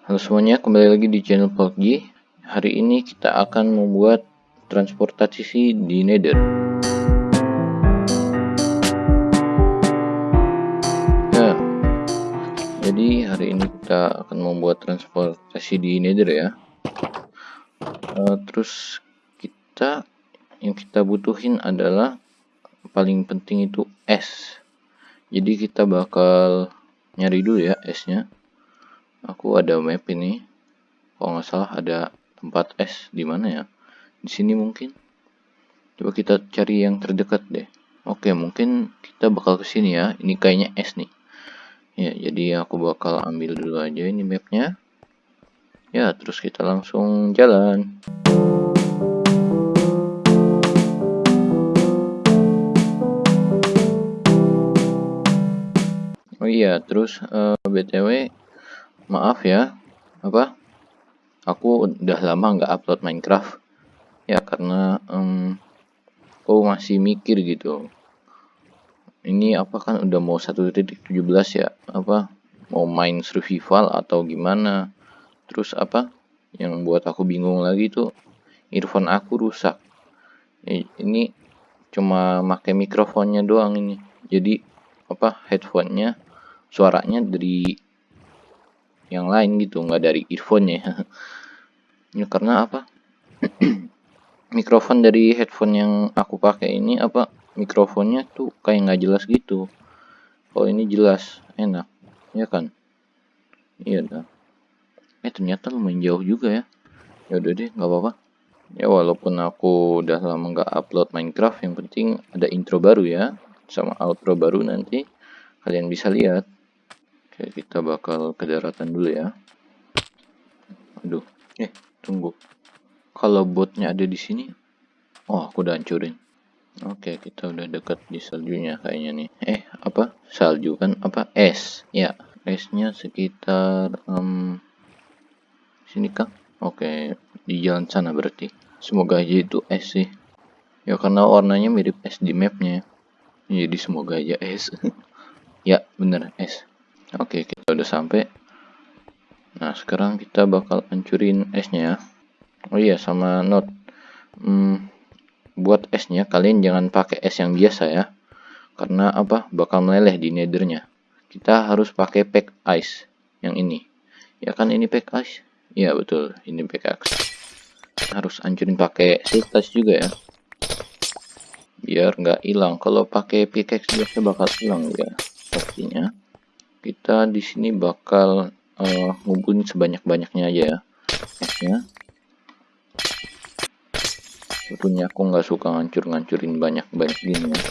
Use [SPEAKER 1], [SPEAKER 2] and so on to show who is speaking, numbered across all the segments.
[SPEAKER 1] Halo semuanya, kembali lagi di channel PUBG. Hari ini kita akan membuat transportasi di Nether. Ya, jadi hari ini kita akan membuat transportasi di Nether ya. Uh, terus kita yang kita butuhin adalah paling penting itu es. Jadi kita bakal nyari dulu ya esnya aku ada map ini. Kalau nggak salah ada tempat es di mana ya? Di sini mungkin. Coba kita cari yang terdekat deh. Oke mungkin kita bakal ke sini ya. Ini kayaknya es nih. Ya jadi aku bakal ambil dulu aja ini mapnya. Ya terus kita langsung jalan. Oh iya, terus uh, eh, BTW maaf ya. Apa? Aku udah lama nggak upload Minecraft. Ya karena um, aku masih mikir gitu. Ini apa kan udah mau 1.17 ya? Apa? Mau main survival atau gimana? Terus apa? Yang buat aku bingung lagi tuh earphone aku rusak. Ini cuma pakai mikrofonnya doang ini. Jadi apa? Headphonenya suaranya dari yang lain gitu nggak dari earphone ya ya karena apa? Mikrofon dari headphone yang aku pakai ini apa? Mikrofonnya tuh kayak nggak jelas gitu. Kalau ini jelas. Enak. Ya kan? Iya dah. Eh ternyata lumayan jauh juga ya. Ya udah deh nggak apa-apa. Ya walaupun aku udah lama nggak upload Minecraft yang penting ada intro baru ya. Sama outro baru nanti. Kalian bisa lihat Oke, kita bakal ke daratan dulu ya. Aduh, eh, tunggu. Kalau botnya ada di sini, oh, aku udah hancurin. Oke, kita udah dekat di saljunya kayaknya nih. Eh, apa? Salju kan? Apa? Es. Ya, esnya sekitar um, sini kah? Oke, di jalan sana berarti. Semoga aja itu es sih. Ya karena warnanya mirip es di mapnya. Jadi semoga aja es. ya, bener es. Oke, kita udah sampai. Nah, sekarang kita bakal hancurin esnya ya. Oh iya, sama note. Hmm, buat esnya kalian jangan pakai es yang biasa ya. Karena apa? Bakal meleleh di nethernya. Kita harus pakai pack ice yang ini. Ya kan ini pack ice? Iya betul, ini pack ice. Harus hancurin pakai siltas juga ya. Biar nggak hilang. Kalau pakai pickaxe biasa bakal hilang ya pastinya kita di sini bakal uh, ngumpulin sebanyak-banyaknya aja ya esnya tentunya aku nggak suka ngancur-ngancurin banyak-banyak gini ya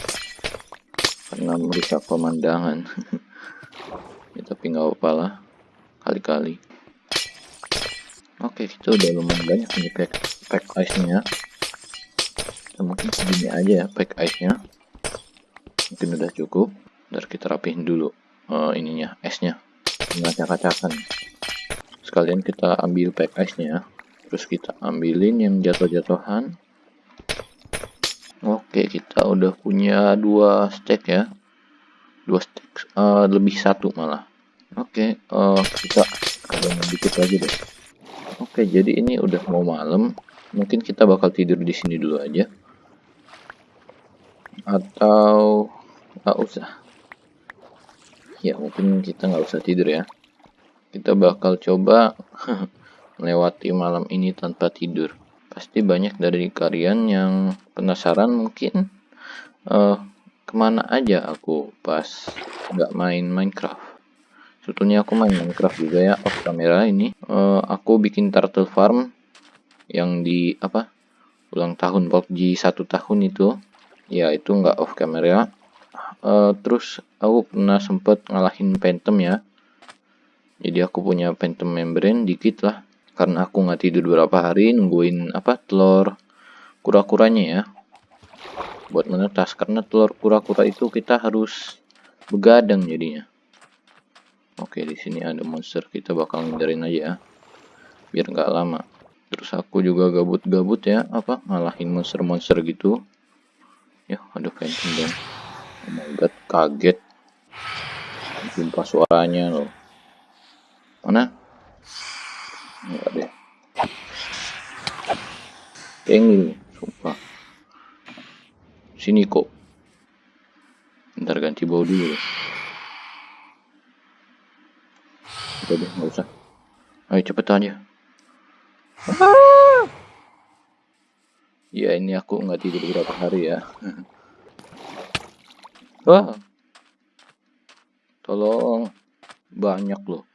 [SPEAKER 1] karena merusak pemandangan. Ya, tapi nggak apa-apa lah kali-kali. Oke kita udah lumayan banyak nih pack, pack ice nya kita mungkin segini aja ya pack ice nya mungkin udah cukup Ntar kita rapihin dulu uh, ininya esnya ngacak-ngacakan sekalian kita ambil pack ice-nya. Terus kita ambilin yang jatuh-jatuhan. Oke kita udah punya dua stack ya. Dua stack uh, lebih satu malah. Oke uh, kita ada dikit lagi deh. Oke jadi ini udah mau malam. Mungkin kita bakal tidur di sini dulu aja. Atau nggak usah ya mungkin kita nggak usah tidur ya. Kita bakal coba melewati malam ini tanpa tidur. Pasti banyak dari kalian yang penasaran mungkin uh, ke mana aja aku pas nggak main Minecraft. Sebetulnya aku main Minecraft juga ya off kamera ini. Uh, aku bikin turtle farm yang di apa ulang tahun PUBG satu tahun itu. Ya itu nggak off kamera uh, terus aku pernah sempet ngalahin Phantom ya. Jadi aku punya Phantom membrane dikit lah. Karena aku nggak tidur beberapa hari nungguin apa telur kura-kuranya ya. Buat menetas karena telur kura-kura itu kita harus begadang jadinya. Oke di sini ada monster kita bakal ngindarin aja ya. Biar nggak lama. Terus aku juga gabut-gabut ya apa ngalahin monster-monster gitu. Ya ada phantom dong oh my god kaget jumpa suaranya loh mana Enggak deh. Tengil, sumpah. Sini kok. Ntar ganti bau dulu. Udah deh, nggak usah. Ayo cepet aja. Ah! Ya ini aku nggak tidur berapa hari ya. Wah. Tolong. Banyak loh.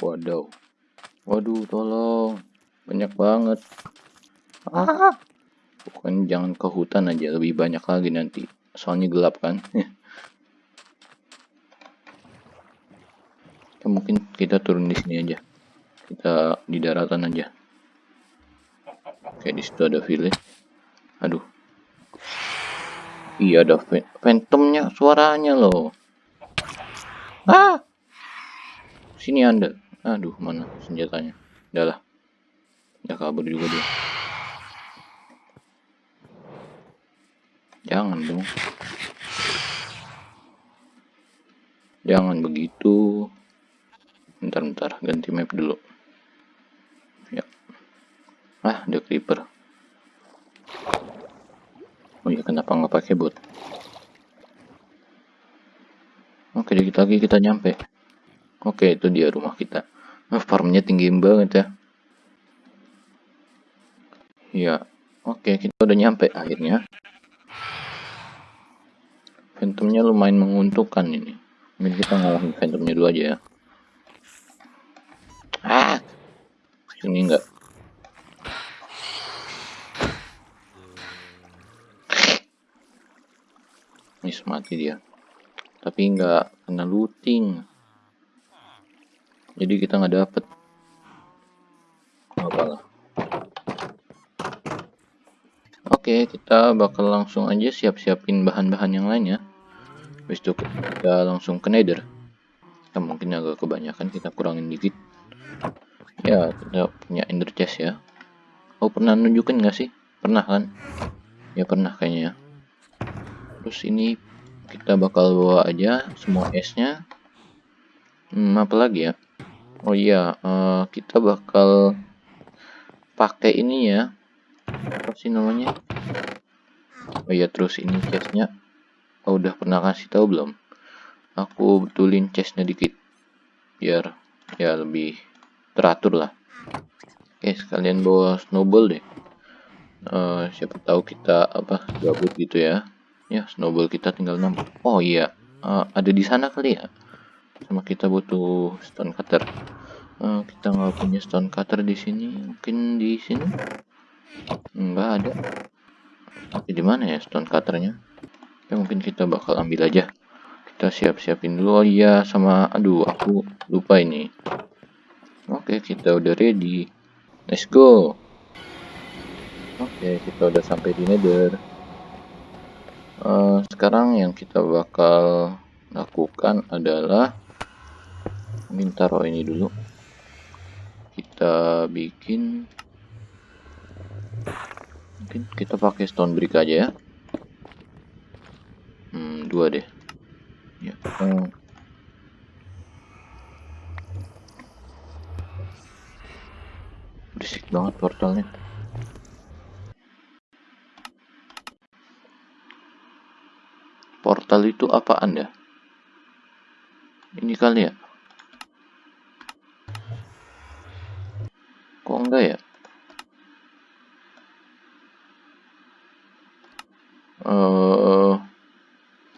[SPEAKER 1] Waduh. Waduh, tolong. Banyak banget. Ah. Pokoknya jangan ke hutan aja, lebih banyak lagi nanti. Soalnya gelap kan. ya, mungkin kita turun di sini aja. Kita di daratan aja. Oke, di situ ada village. Aduh. Iya ada phantomnya suaranya loh. Ah. Sini Anda. Aduh, mana senjatanya? Udah lah. Ya kabur juga dia. Jangan dong. Jangan begitu. Bentar-bentar, ganti map dulu. Ya. Ah, ada creeper. Oh ya, kenapa nggak pakai bot? Oke, dikit lagi kita nyampe. Oke, itu dia rumah kita. Nah, farmnya tinggi banget ya. Ya, oke, kita udah nyampe akhirnya. Phantomnya lumayan menguntungkan ini. Mungkin kita ngalahin Phantomnya dulu aja ya. Ah, sini enggak. Miss mati dia. Tapi enggak kena looting. Jadi kita nggak dapet. Apalah. Oke, kita bakal langsung aja siap-siapin bahan-bahan yang lainnya. Habis itu kita langsung ke nether. Kita mungkin agak kebanyakan, kita kurangin dikit. Ya, kita punya ender chest ya. Oh, pernah nunjukin nggak sih? Pernah kan? Ya pernah kayaknya ya. Terus ini kita bakal bawa aja semua esnya. Hmm, apa lagi ya? Oh iya, uh, kita bakal pakai ini ya. Apa sih namanya? Oh iya terus ini chestnya oh, udah pernah kasih tahu belum? Aku betulin chestnya dikit biar ya lebih teratur lah. Oke sekalian bawa snowball deh. Uh, siapa tahu kita apa gabut gitu ya ya snowball kita tinggal 6 oh iya uh, ada di sana kali ya sama kita butuh stone cutter uh, kita nggak punya stone cutter di sini mungkin di sini Enggak ada. Tapi di mana ya stone cutternya? Ya mungkin kita bakal ambil aja. Kita siap-siapin dulu. Oh iya sama aduh aku lupa ini. Oke, kita udah ready. Let's go. Oke, kita udah sampai di Nether. Uh, sekarang yang kita bakal lakukan adalah minta taruh ini dulu. Kita bikin mungkin kita pakai stone brick aja ya hmm dua deh ya hmm. berisik banget portalnya portal itu apa anda ini kali ya? Kok enggak ya?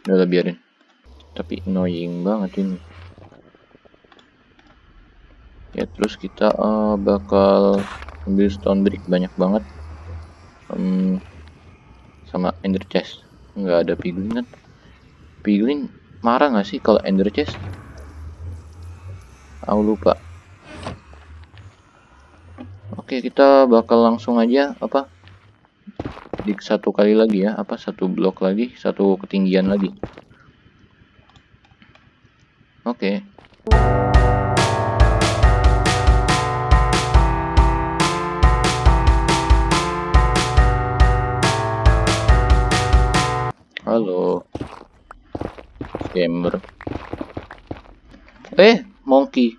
[SPEAKER 1] Udah biarin. Tapi annoying banget ini. Ya terus kita uh, bakal ambil stone brick banyak banget. Um, sama ender chest. Nggak ada piglin kan piglin marah nggak sih kalau ender chest aku lupa. Oke kita bakal langsung aja apa? Di satu kali lagi ya apa? Satu blok lagi satu ketinggian lagi. Oke. Halo scammer eh monkey.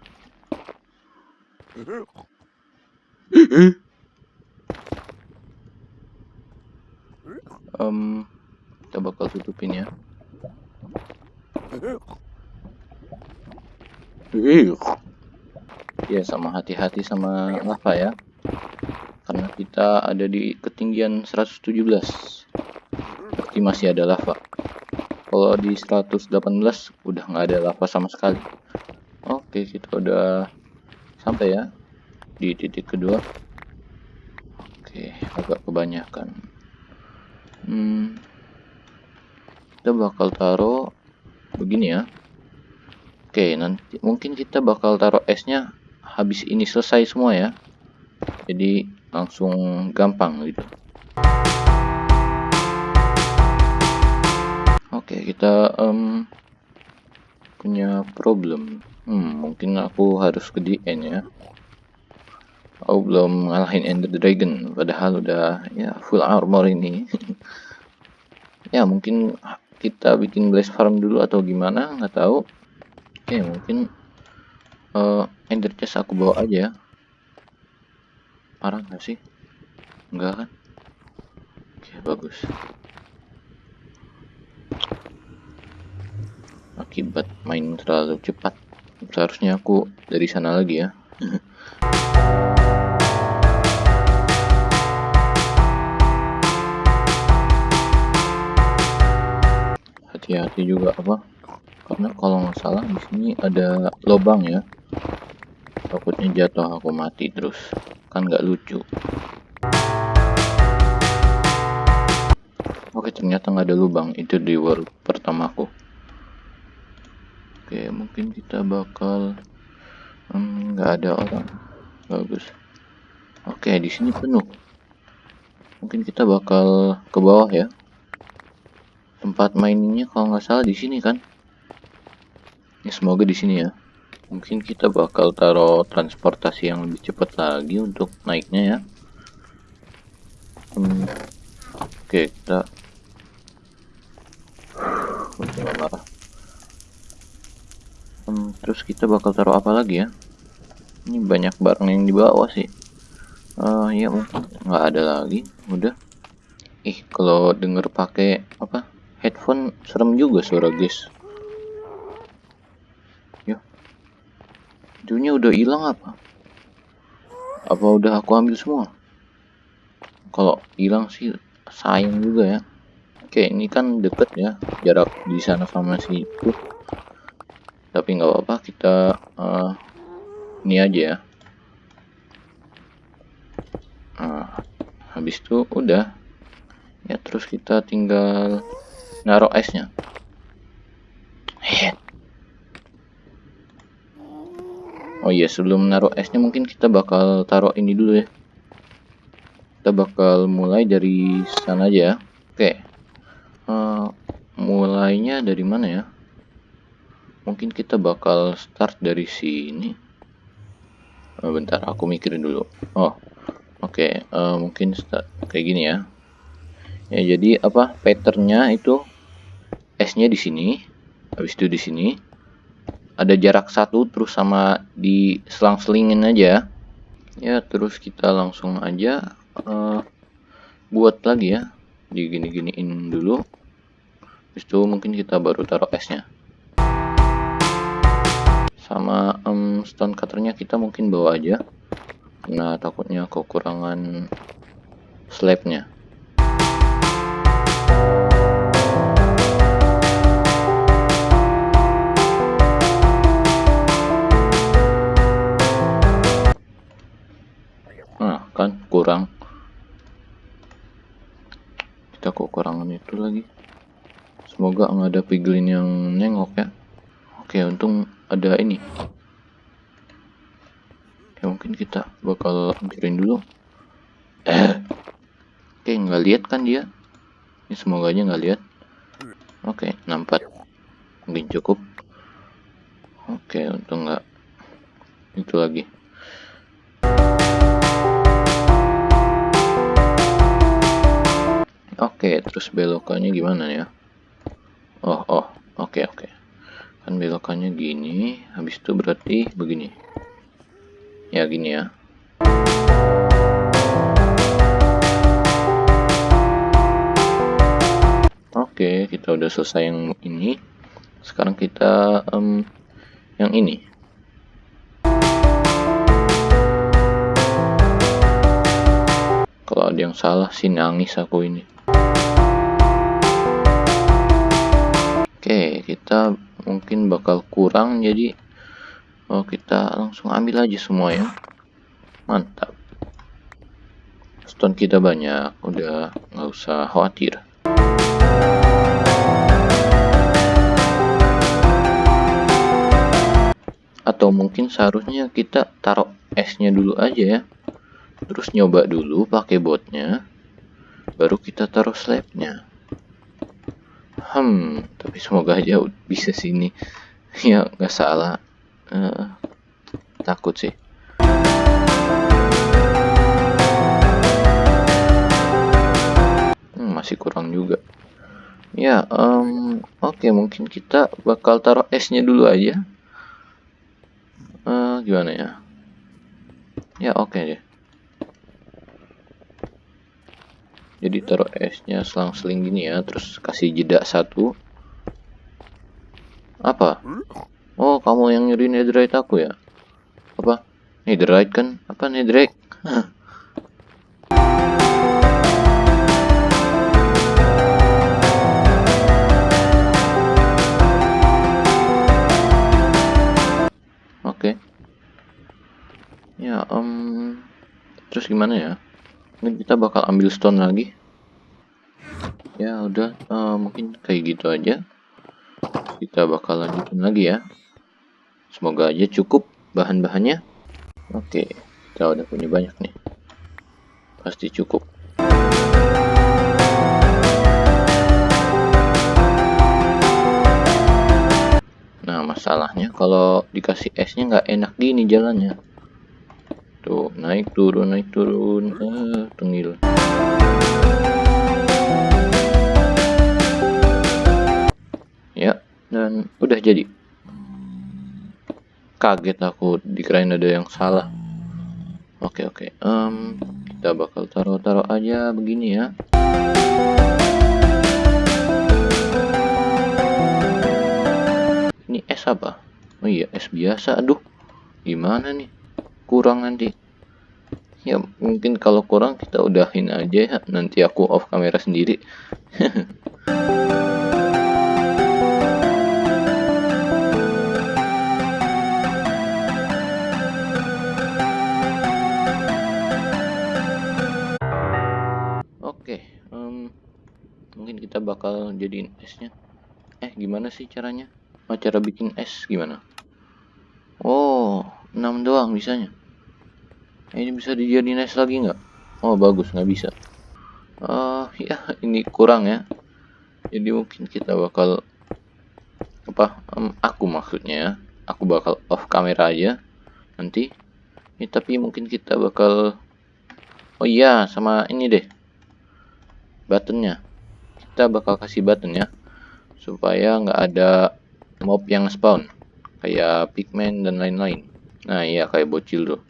[SPEAKER 1] Um, kita bakal tutupin ya. Ya sama hati-hati sama lava ya. Karena kita ada di ketinggian 117 berarti masih ada lava kalau di 118 udah nggak ada lava sama sekali. Oke kita udah sampai ya di titik kedua. Oke agak kebanyakan. Hmm, kita bakal taruh begini ya. Oke nanti mungkin kita bakal taruh esnya habis ini selesai semua ya. Jadi langsung gampang gitu oke kita um, punya problem. Hmm, mungkin aku harus ke DN ya. Aku belum ngalahin Ender Dragon padahal udah ya full armor ini. Ya mungkin kita bikin blaze farm dulu atau gimana nggak tahu. Oke mungkin uh, ender chest aku bawa aja parah nggak sih? Enggak kan? Oke bagus akibat main terlalu cepat. Seharusnya aku dari sana lagi ya. Hati-hati juga apa? Karena kalau nggak salah di sini ada lubang ya. Takutnya jatuh aku mati terus. Kan nggak lucu. Oke ternyata nggak ada lubang. Itu di world pertamaku oke mungkin kita bakal nggak hmm, ada orang. Bagus. Oke di sini penuh. Mungkin kita bakal ke bawah ya. Tempat mainnya kalau nggak salah di sini kan? Ya semoga di sini ya. Mungkin kita bakal taruh transportasi yang lebih cepat lagi untuk naiknya ya. Hmm, oke kita marah hmm, terus kita bakal taruh apa lagi ya ini banyak barang yang dibawa sih uh, ya mungkin nggak ada lagi udah ih kalau denger pakai apa headphone serem juga suara guys Dunia udah hilang apa? Apa udah aku ambil semua? Kalau hilang sih sayang juga ya. Oke, ini kan deket ya jarak di sana sama situ. Tapi nggak apa-apa, kita uh, ini aja ya. Nah, habis itu udah. Ya terus kita tinggal naruh esnya. Oh iya sebelum naruh esnya mungkin kita bakal taruh ini dulu ya. Kita bakal mulai dari sana aja. Oke. Uh, mulainya dari mana ya? Mungkin kita bakal start dari sini. Oh, bentar, aku mikirin dulu. Oh, oke. Okay. Uh, eh, mungkin start kayak gini ya. Ya jadi apa? Patternnya itu esnya di sini. Habis itu di sini ada jarak satu terus sama di selang-selingin aja ya terus kita langsung aja uh, buat lagi ya digini-giniin dulu Habis itu mungkin kita baru taruh esnya sama um, stone cutternya kita mungkin bawa aja. Karena takutnya kekurangan slabnya. Kurang. Kita kekurangan itu lagi. Semoga nggak ada piglin yang nengok ya. Oke untung ada ini. Ya mungkin kita bakal hancurin dulu. Eh oke nggak lihat kan dia? Ini semoga aja nggak lihat. Oke nampak. Mungkin cukup. Oke untung nggak itu lagi. Oke, terus belokannya gimana ya? Oh, oh, oke, oke. Kan belokannya gini, habis itu berarti begini. ya gini ya. Oke kita udah selesai yang ini. Sekarang kita um, yang ini. Kalau ada yang salah sih nangis aku ini. Oke kita mungkin bakal kurang jadi oh kita langsung ambil aja semua ya. Mantap. Stone kita banyak udah nggak usah khawatir. Atau mungkin seharusnya kita taruh esnya dulu aja ya. Terus nyoba dulu pakai botnya baru kita taruh slabnya hmm tapi semoga aja bisa sini ya nggak salah. Uh, takut sih. Hmm, masih kurang juga. Ya um, oke okay, mungkin kita bakal taruh esnya dulu aja. Uh, gimana ya? Ya oke okay deh jadi taruh esnya selang-seling gini ya terus kasih jeda satu apa Oh, kamu yang nyuri netherite aku ya? Apa? Netherite kan? Apa netherite? Oke. Ya, um, terus gimana ya? Ini kita bakal ambil stone lagi. Ya, udah, uh, mungkin kayak gitu aja. Kita bakal lanjutin lagi ya. Semoga aja cukup bahan-bahannya. Oke, kita udah punya banyak nih. Pasti cukup. Nah, masalahnya kalau dikasih esnya nggak enak gini jalannya. Tuh, naik turun, naik turun. Eh, tengil. Ya, dan udah jadi. Kaget aku dikirain ada yang salah. Oke oke. Um, kita bakal taruh-taruh aja begini ya. Ini es apa? Oh iya es biasa aduh. Gimana nih kurang nanti. Ya mungkin kalau kurang kita udahin aja. Ya nanti aku off kamera sendiri. Kita bakal jadiin esnya. Eh gimana sih caranya? Oh, cara bikin es gimana? Oh 6 doang bisanya ini bisa dijadiin lagi nggak? Oh bagus nggak bisa. Uh, ya ini kurang ya. Jadi mungkin kita bakal apa um, aku maksudnya ya aku bakal off kamera aja nanti. Ya, tapi mungkin kita bakal oh iya sama ini deh buttonnya. Kita bakal kasih button ya supaya nggak ada mob yang spawn kayak pigman dan lain-lain. Nah iya kayak bocil tuh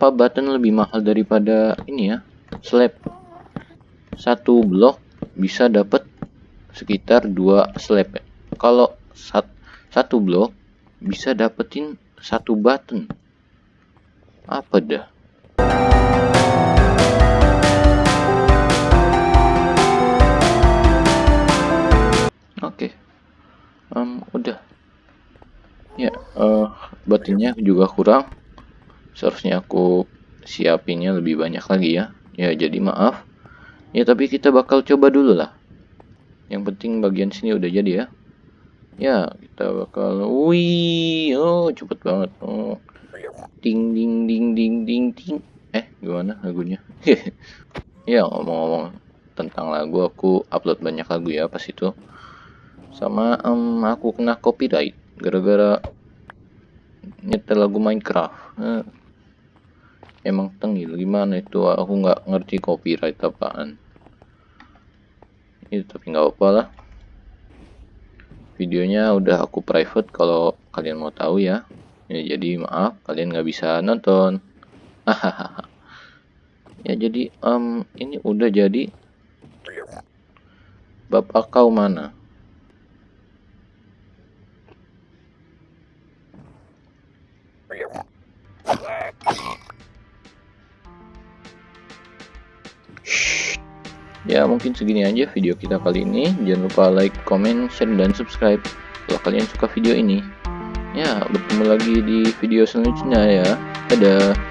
[SPEAKER 1] Kenapa button lebih mahal daripada ini ya? Slab. Satu blok bisa dapat sekitar dua slab. Kalau sat, satu blok bisa dapetin satu button. Apa dah? Oke. Okay. um, udah. Ya uh, buttonnya juga kurang seharusnya aku siapinnya lebih banyak lagi ya. Ya jadi maaf. Ya tapi kita bakal coba dulu lah. Yang penting bagian sini udah jadi ya. Ya kita bakal wih oh cepet banget. Oh. Ding ding ding ding ding ding. Eh gimana lagunya? Ya ngomong-ngomong tentang lagu aku upload banyak lagu ya pas itu. Sama um, aku kena copyright gara-gara nyetel lagu Minecraft. Eh, emang tengil gimana itu? Aku nggak ngerti copyright apaan. Itu tapi nggak apa lah. Videonya udah aku private kalau kalian mau tahu ya. Ya jadi maaf kalian nggak bisa nonton. Hahaha. Ya jadi um, ini udah jadi. Bapak kau mana Ya mungkin segini aja video kita kali ini. Jangan lupa like, comment, share, dan subscribe kalau kalian suka video ini. Ya, bertemu lagi di video selanjutnya ya. Dadah.